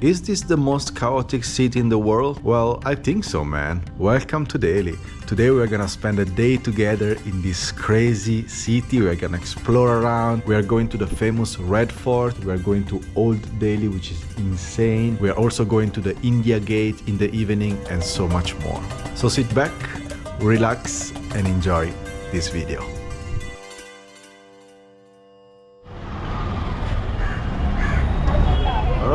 Is this the most chaotic city in the world? Well, I think so, man. Welcome to Delhi. Today we're gonna spend a day together in this crazy city. We're gonna explore around. We are going to the famous Red Fort. We are going to Old Delhi, which is insane. We are also going to the India Gate in the evening and so much more. So sit back, relax and enjoy this video.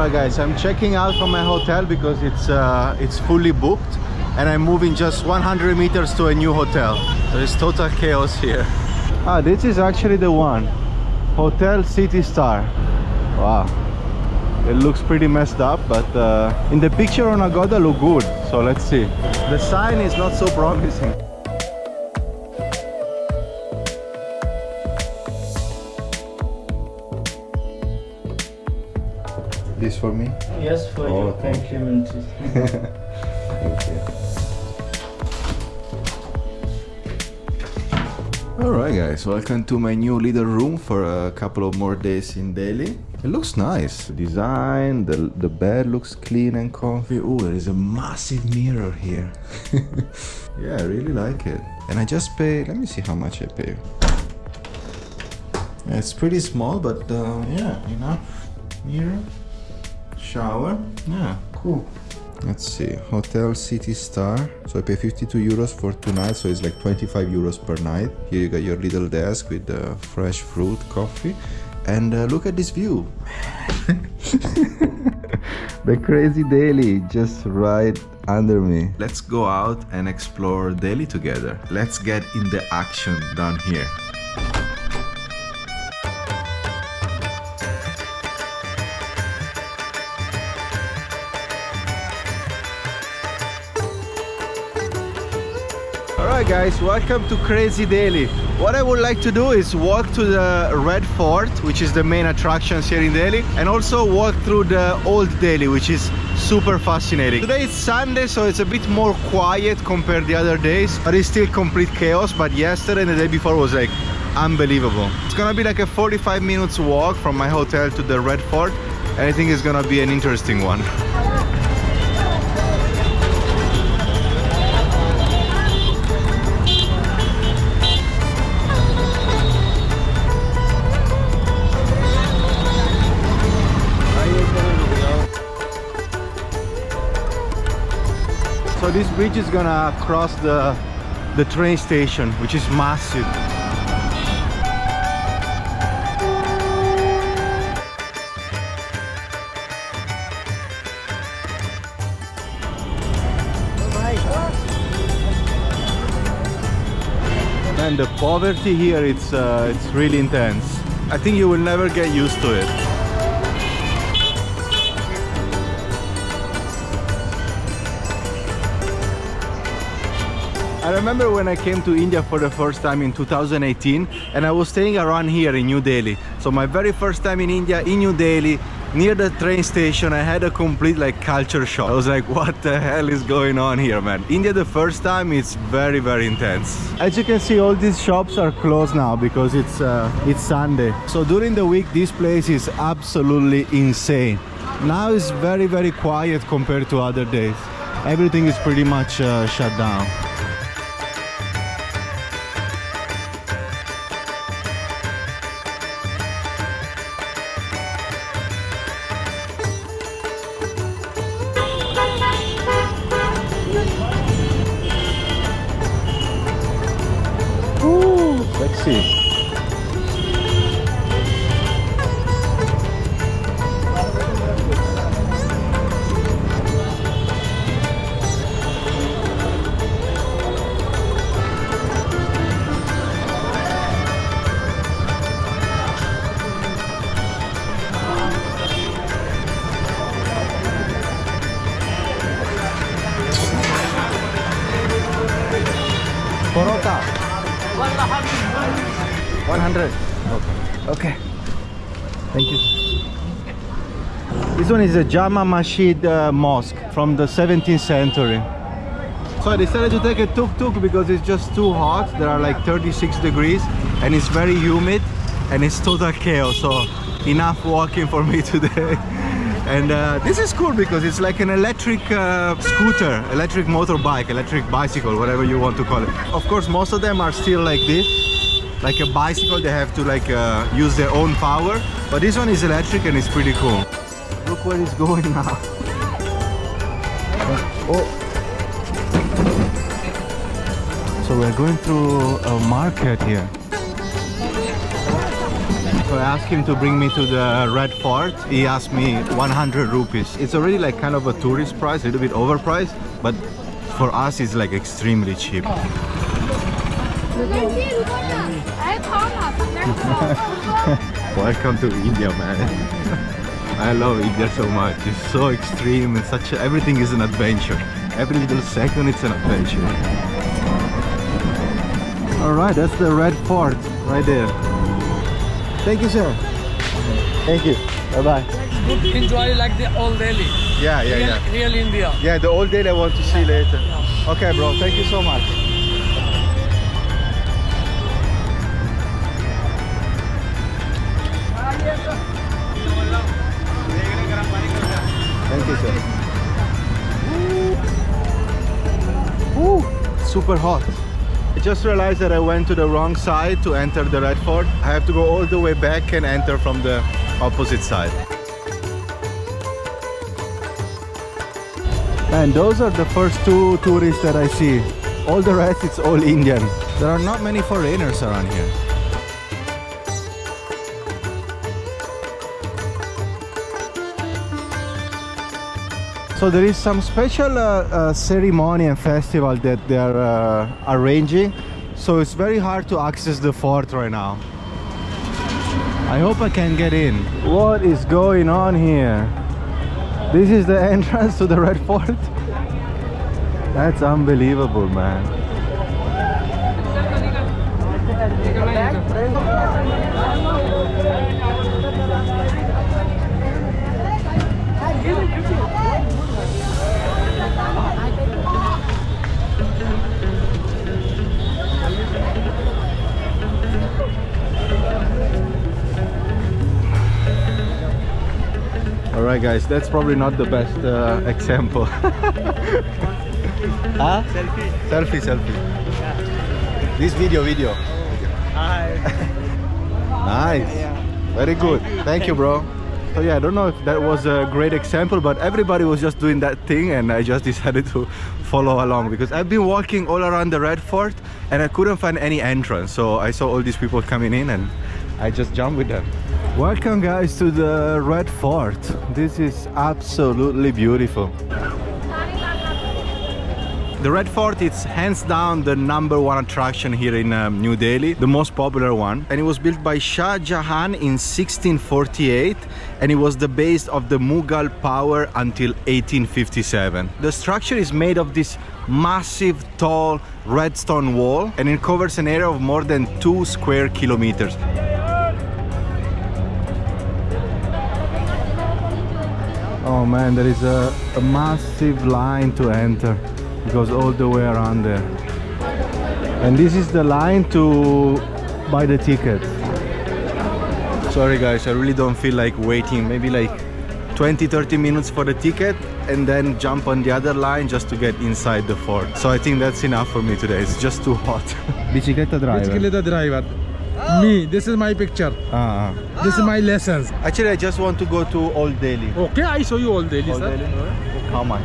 Alright guys, I'm checking out from my hotel because it's uh, it's fully booked and I'm moving just 100 meters to a new hotel. There is total chaos here. Ah, this is actually the one. Hotel City Star. Wow. It looks pretty messed up, but uh, in the picture on Agoda look good. So let's see. The sign is not so promising. For me? Yes, for Oh, your thank you. Thank you. Alright guys, welcome to my new little room for a couple of more days in Delhi. It looks nice. The design, the, the bed looks clean and comfy. Oh, there is a massive mirror here. yeah, I really like it. And I just pay, let me see how much I pay. It's pretty small, but uh, yeah, enough. Mirror, shower, yeah, cool. Let's see, Hotel City Star. So I pay 52 euros for two nights, so it's like 25 euros per night. Here you got your little desk with the fresh fruit, coffee. And uh, look at this view. the crazy Delhi just right under me. Let's go out and explore Delhi together. Let's get in the action down here. Guys, welcome to Crazy Delhi. What I would like to do is walk to the Red Fort, which is the main attractions here in Delhi, and also walk through the Old Delhi, which is super fascinating. Today is Sunday, so it's a bit more quiet compared to the other days, but it's still complete chaos. But yesterday and the day before was like unbelievable. It's gonna be like a 45 minutes walk from my hotel to the Red Fort, and I think it's gonna be an interesting one. So this bridge is gonna cross the the train station, which is massive. And the poverty here, it's uh, it's really intense. I think you will never get used to it. I remember when I came to India for the first time in 2018 and I was staying around here in New Delhi. So my very first time in India, in New Delhi, near the train station, I had a complete like culture shock. I was like, what the hell is going on here, man? India the first time, it's very, very intense. As you can see, all these shops are closed now because it's, uh, it's Sunday. So during the week, this place is absolutely insane. Now it's very, very quiet compared to other days. Everything is pretty much uh, shut down. One is a Jama Masjid uh, mosque from the 17th century. So I decided to take a tuk-tuk because it's just too hot. There are like 36 degrees and it's very humid and it's total chaos. So enough walking for me today. And uh, this is cool because it's like an electric uh, scooter, electric motorbike, electric bicycle, whatever you want to call it. Of course, most of them are still like this, like a bicycle. They have to like uh, use their own power. But this one is electric and it's pretty cool. Look where he's going now. Oh. So we're going through a market here. So I asked him to bring me to the Red Fort. He asked me 100 rupees. It's already like kind of a tourist price, a little bit overpriced, but for us it's like extremely cheap. Welcome to India, man. I love India so much. It's so extreme and such a, everything is an adventure. Every little second it's an adventure. All right, that's the Red Fort right there. Thank you, sir. Thank you. Bye bye. enjoy like the old Delhi. Yeah, yeah, real, yeah. real India. Yeah, the old Delhi I want to see later. Okay, bro. Thank you so much. Sir. Woo, super hot. I just realized that I went to the wrong side to enter the Red Fort. I have to go all the way back and enter from the opposite side. And those are the first two tourists that I see. All the rest, it's all Indian. There are not many foreigners around here. So there is some special uh, uh, ceremony and festival that they are uh, arranging. So it's very hard to access the fort right now. I hope I can get in. What is going on here? This is the entrance to the Red Fort. That's unbelievable, man. All right, guys, that's probably not the best uh, example. huh? Selfie. Selfie, selfie. yeah. This video, video. Hi. Nice. yeah. Very good. Thank you, bro. So yeah, I don't know if that was a great example, but everybody was just doing that thing and I just decided to follow along because I've been walking all around the Red Fort and I couldn't find any entrance. So I saw all these people coming in and I just jumped with them. Welcome guys to the Red Fort. This is absolutely beautiful. The Red Fort is hands down the number one attraction here in um, New Delhi, the most popular one. And it was built by Shah Jahan in 1648 and it was the base of the Mughal power until 1857. The structure is made of this massive, tall red stone wall and it covers an area of more than two square kilometers. Oh man, there is a, a massive line to enter. It goes all the way around there. And this is the line to buy the ticket. Sorry guys, I really don't feel like waiting. Maybe like 20-30 minutes for the ticket and then jump on the other line just to get inside the fort. So I think that's enough for me today. It's just too hot. Bicicletta driver. The driver. Me, this is my picture. Ah, ah. This is my lessons. Actually, I just want to go to Old Delhi. Okay, I show you all daily, Old sir. Delhi? How much?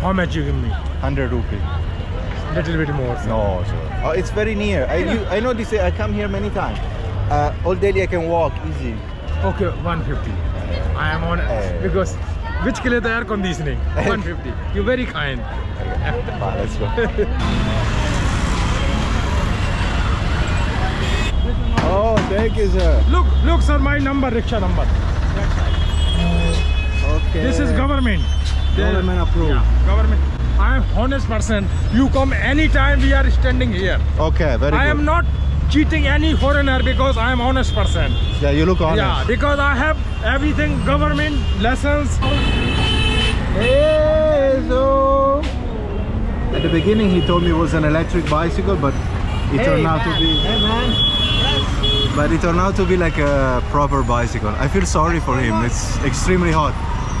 How much you give me? 100 rupees. Little bit more. Sir. No, sir. Oh, it's very near. I, you, I know this. I come here many times. Uh, Old Delhi, I can walk easy. Okay, 150. I am on Eh. because which के लिए तो air conditioning 150. You very kind. Ah, let's go. thank you, sir. Look, look, sir, my number, rickshaw number. Okay. This is government. Government approved. Yeah, government. I am honest person. You come anytime. We are standing here. Okay, very I good. am not cheating any foreigner because I am honest person. Yeah, you look honest. Yeah, because I have everything government lessons. Hey, so at the beginning he told me it was an electric bicycle, but it turned out to be. But it turned out to be like a proper bicycle. I feel sorry for him. It's extremely hot.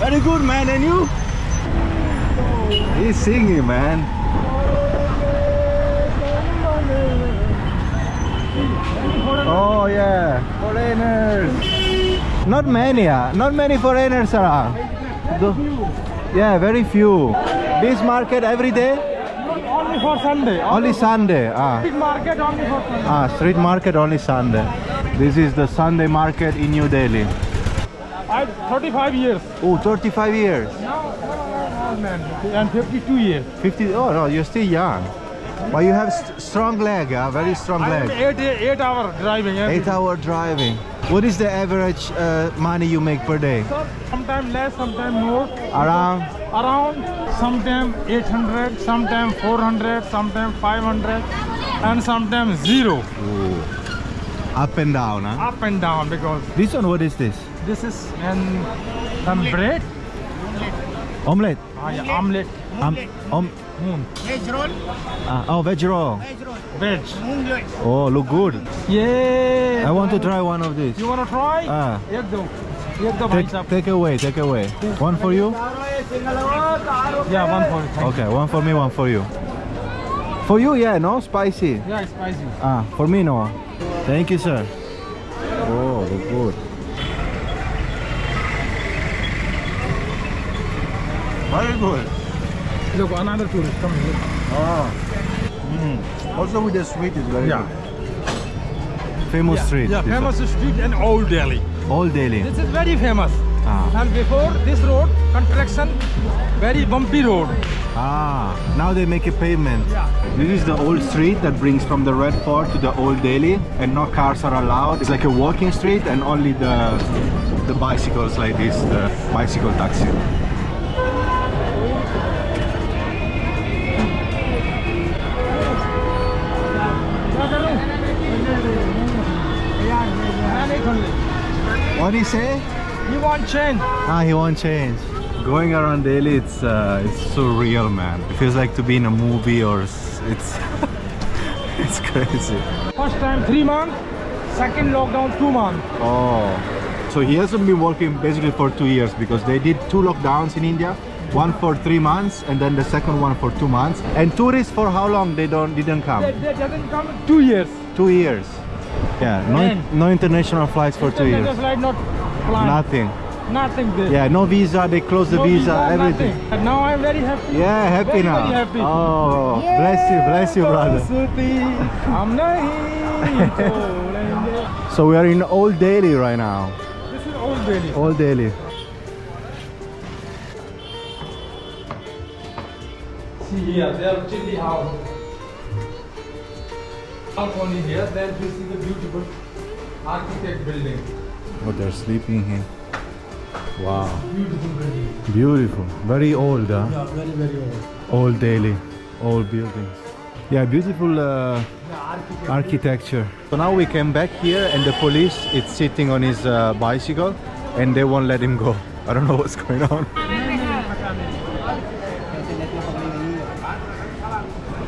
Very good, man. And you? He's singing, man. Oh yeah, foreigners. Not many, ah. not many foreigners around. Yeah, very few. This market every day? Only for Sunday. Only Sunday. Ah. Big market only for Sunday. ah, street market only Sunday. This is the Sunday market in New Delhi. I 35 years. Oh, 35 years. Now, man, and 52 years. 50. Oh no, you're still young. But you have st- strong leg, ah, very strong I leg. eight, eight hour driving. Eight hour driving. What is the average uh, money you make per day? Sometimes less, sometimes more. Around around sometimes 800 sometimes 400 sometimes 500 and sometimes zero. Ooh. up and down huh? up and down because this one what is this? this is an some bread omelette? Ah, yeah, omelette. Um, om moon. veg roll. Uh, oh veg roll. Veg roll. Veg. Oh look good. Yeah i want to try one of these. You want to try? Ah. yeah Take, take away, take away. One for you? Yeah, one for you. Okay, one for me, one for you. For you, yeah, no? Spicy? Yeah, spicy. Ah, for me, no. Thank you, sir. Oh, look good. Very good. Look, another tourist coming. here. Ah. Mm. Also with the sweet is very yeah. good. Famous yeah, street. yeah famous street in old Delhi. Old Delhi. this is very famous Ah. and before this road construction very bumpy road ah. Now they make a pavement. yeah This is the old street that brings from the Red Fort to the Old Delhi and no cars are allowed. It's like a walking street and only the the bicycles like this, the bicycle taxi. What do you say? you want change Ah, he won't change. Going around Delhi, it's uh, it's surreal, man. It feels like to be in a movie or it's it's crazy. first time three months second lockdown two months Oh, so he hasn't been working basically for two years because they did two lockdowns in India, one for three months and then the second one for two months. And tourists for how long they don't didn't come? they, they doesn't come two years Two years. Yeah, no, no international flights for two years. Flight not. Nothing. Nothing there. Yeah, no visa, they close no the visa, visa everything. And Now I'm very happy. Yeah, happy very, now. Very happy. Oh, yeah, bless you, bless you, brother. So we are in Old Delhi right now. This is Old Delhi. Old Delhi. See here, there are house. Balcony here, then you see the beautiful architect building. Oh, they're sleeping here. Wow. Beautiful building. Beautiful. Very old, huh? Yeah, very very old. Old Delhi. Old buildings. Yeah, beautiful uh, The architect. architecture. So now we came back here and the police is sitting on his uh, bicycle and they won't let him go. I don't know what's going on.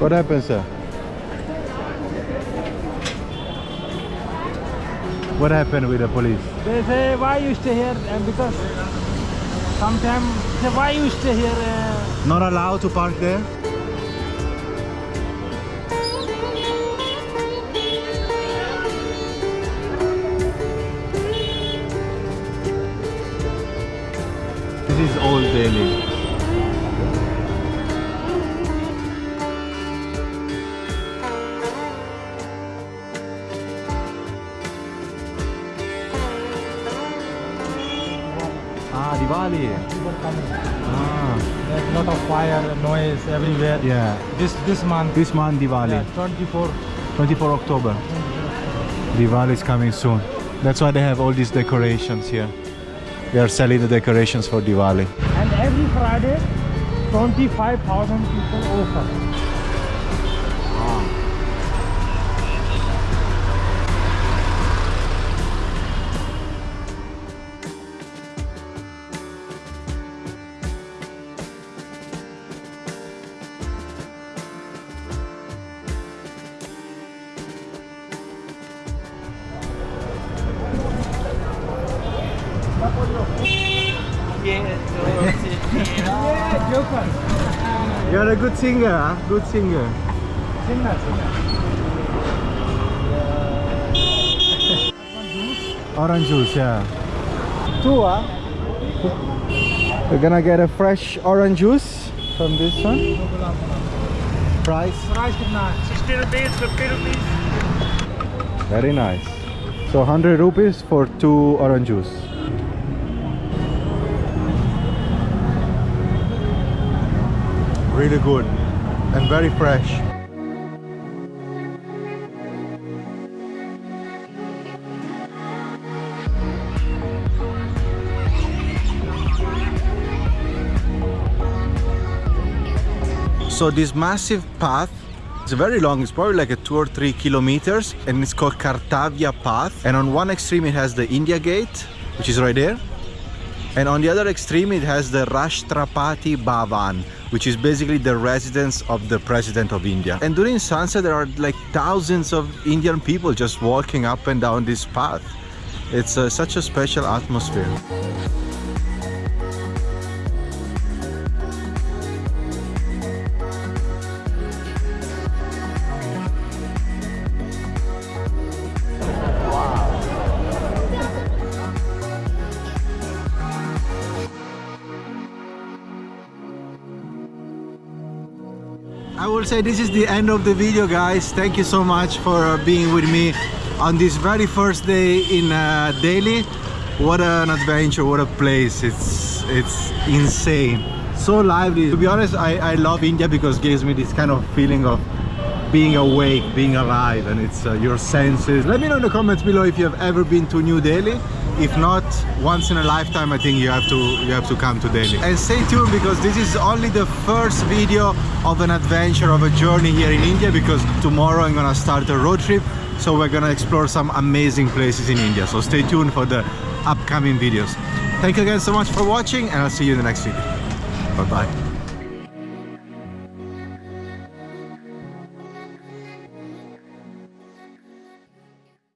What happened, sir? What happened with the police? They say why you stay here and because sometimes say why you stay here. Uh, Not allowed to park there? This is Old Delhi. Ah, Diwali. people coming. Ah, There's a lot of fire, noise everywhere. yeah. This this month. This month Diwali, Yeah, 24. 24 October. Diwali is coming soon. That's why they have all these decorations here. They are selling the decorations for Diwali. And every Friday, 25,000 people offer. A good singer, huh? Good singer. Singer, singer. Orange juice, yeah. Two, huh? We're gonna get a fresh orange juice from this one. Price? Price is nice. 60 rupees, 50 rupees. Very nice. So 100 rupees for two orange juice. Really good and very fresh. So this massive path it's very long, it's probably like a two or three kilometers and it's called Kartavya Path. And on one extreme it has the India Gate, which is right there. And on the other extreme it has the Rashtrapati Bhavan, which is basically the residence of the President of India. And during sunset there are like thousands of Indian people just walking up and down this path. It's uh, such a special atmosphere. Will say this is the end of the video guys. Thank you so much for uh, being with me on this very first day in uh, Delhi. What an adventure, what a place. It's it's insane. So lively. To be honest, I, I love India because it gives me this kind of feeling of being awake, being alive and it's uh, your senses. Let me know in the comments below if you have ever been to New Delhi. If not, once in a lifetime I think you have to you have to come to Delhi. And stay tuned because this is only the first video of an adventure of a journey here in India because tomorrow I'm gonna start a road trip so we're gonna explore some amazing places in India. So stay tuned for the upcoming videos. Thank you again so much for watching and I'll see you in the next video. Bye bye.